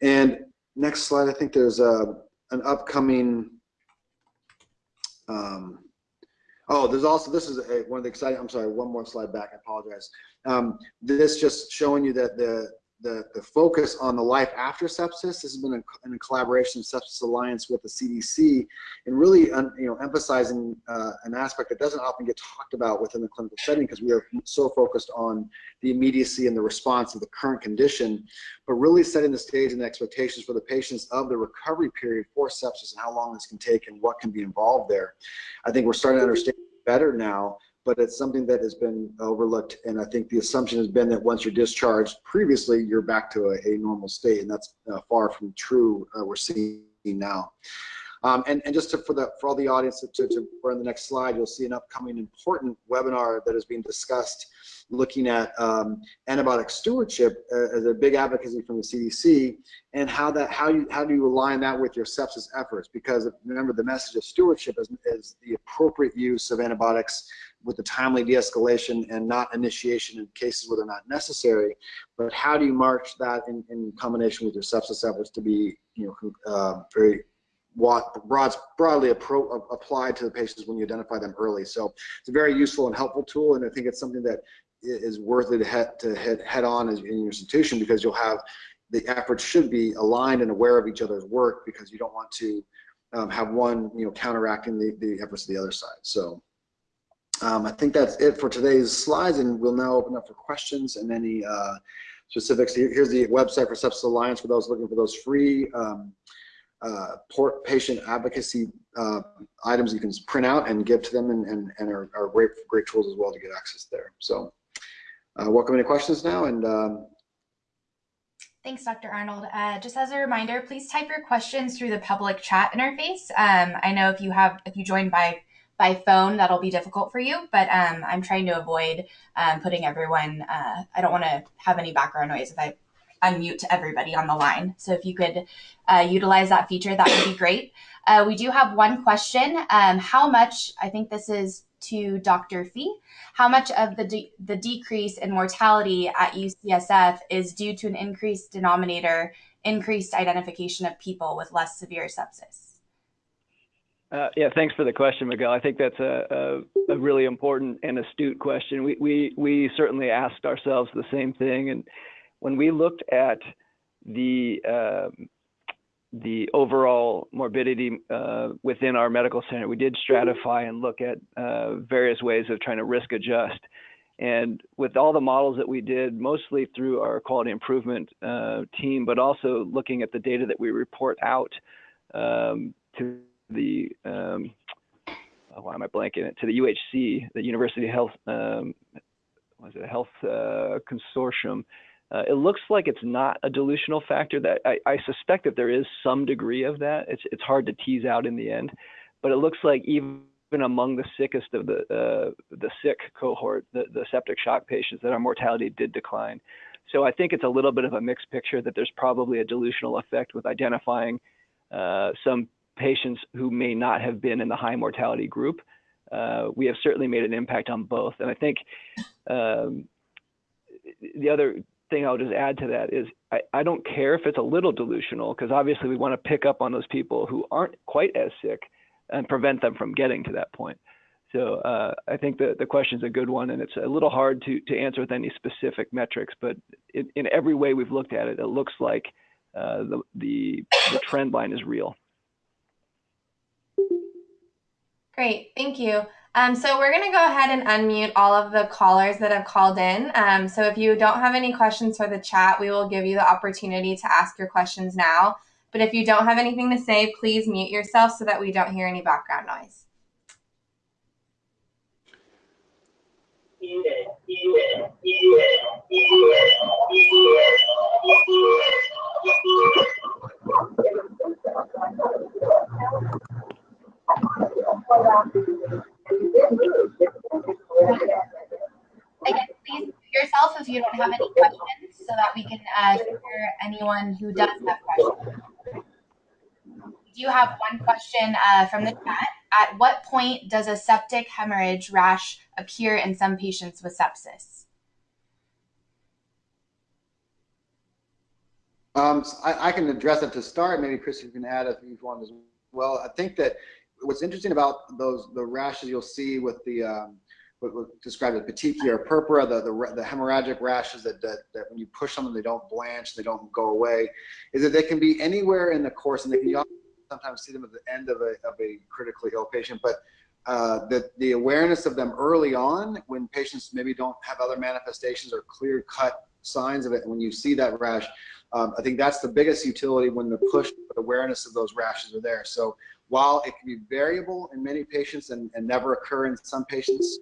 and next slide, I think there's a, an upcoming, um, oh, there's also, this is a, one of the exciting, I'm sorry, one more slide back, I apologize. Um, this just showing you that the, the, the focus on the life after sepsis. This has been a, in a collaboration of Sepsis Alliance with the CDC and really un, you know, emphasizing uh, an aspect that doesn't often get talked about within the clinical setting because we are so focused on the immediacy and the response of the current condition, but really setting the stage and the expectations for the patients of the recovery period for sepsis and how long this can take and what can be involved there. I think we're starting to understand better now but it's something that has been overlooked. And I think the assumption has been that once you're discharged previously, you're back to a, a normal state. And that's uh, far from true, uh, we're seeing now. Um, and, and just to, for, the, for all the audience to, to, on the next slide, you'll see an upcoming important webinar that is being discussed looking at um, antibiotic stewardship uh, as a big advocacy from the CDC and how that how you how do you align that with your sepsis efforts because remember the message of stewardship is, is the appropriate use of antibiotics with the timely de-escalation and not initiation in cases where they're not necessary but how do you march that in, in combination with your sepsis efforts to be you know uh, very broad, broadly applied to the patients when you identify them early. So it's a very useful and helpful tool, and I think it's something that is worth it to head, to head, head on in your institution because you'll have the efforts should be aligned and aware of each other's work because you don't want to um, have one you know counteracting the, the efforts of the other side. So um, I think that's it for today's slides, and we'll now open up for questions and any uh, specifics. Here's the website for Sepsis Alliance for those looking for those free um, uh, port patient advocacy uh, items you can print out and give to them and, and, and are, are, great, great tools as well to get access there. So uh, welcome any questions now and um, Thanks, Dr. Arnold. Uh, just as a reminder, please type your questions through the public chat interface. Um, I know if you have, if you join by by phone, that'll be difficult for you, but um, I'm trying to avoid um, putting everyone, uh, I don't want to have any background noise if I unmute to everybody on the line. So if you could uh, utilize that feature, that would be great. Uh, we do have one question. Um, how much, I think this is to Dr. Fee, how much of the, de the decrease in mortality at UCSF is due to an increased denominator, increased identification of people with less severe sepsis? Uh, yeah, thanks for the question, Miguel. I think that's a, a, a, really important and astute question. We, we, we certainly asked ourselves the same thing. And when we looked at the um, the overall morbidity uh, within our medical center, we did stratify and look at uh, various ways of trying to risk adjust. And with all the models that we did, mostly through our quality improvement uh, team, but also looking at the data that we report out um, to the um, oh, why am I blanking it to the UHC, the University Health um, was it a Health uh, Consortium. Uh, it looks like it's not a dilutional factor. That I, I, suspect that there is some degree of that. It's it's hard to tease out in the end, but it looks like even among the sickest of the uh, the sick cohort, the, the septic shock patients, that our mortality did decline. So I think it's a little bit of a mixed picture that there's probably a dilutional effect with identifying uh, some patients who may not have been in the high mortality group. Uh, we have certainly made an impact on both, and I think um, the other thing I'll just add to that is I, I don't care if it's a little dilutional because obviously we want to pick up on those people who aren't quite as sick and prevent them from getting to that point. So uh, I think the, the question is a good one, and it's a little hard to, to answer with any specific metrics, but in, in every way we've looked at it, it looks like uh, the, the, the trend line is real. Great, thank you. Um, so we're going to go ahead and unmute all of the callers that have called in. Um, so if you don't have any questions for the chat, we will give you the opportunity to ask your questions now. But if you don't have anything to say, please mute yourself so that we don't hear any background noise. Again, please yourself if you don't have any questions so that we can uh, hear anyone who does have questions. We do have one question uh, from the chat. At what point does a septic hemorrhage rash appear in some patients with sepsis? Um, so I, I can address that to start. Maybe Chris, you can add if you want as well. I think that what's interesting about those the rashes you'll see with the um, what, what described as petechia or purpura, the, the the hemorrhagic rashes that, that that when you push on them, they don't blanch, they don't go away, is that they can be anywhere in the course, and they can sometimes see them at the end of a of a critically ill patient, but uh, the, the awareness of them early on when patients maybe don't have other manifestations or clear cut signs of it. When you see that rash, um, I think that's the biggest utility when the push awareness of those rashes are there. So while it can be variable in many patients and, and never occur in some patients,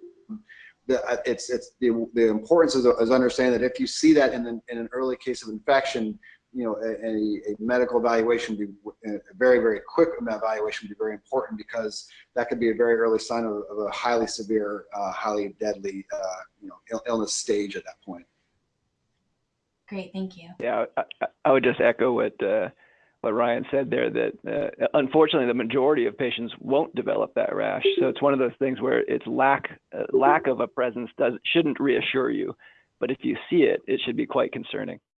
the, uh, it's, it's the, the importance is, is understanding that if you see that in, an in an early case of infection, you know, a, a, medical evaluation would be a very, very quick evaluation would be very important because that could be a very early sign of, of a highly severe, uh, highly deadly, uh, you know, Ill illness stage at that point. Great, thank you. Yeah, I, I would just echo what uh, what Ryan said there. That uh, unfortunately, the majority of patients won't develop that rash. So it's one of those things where its lack uh, lack of a presence does shouldn't reassure you, but if you see it, it should be quite concerning.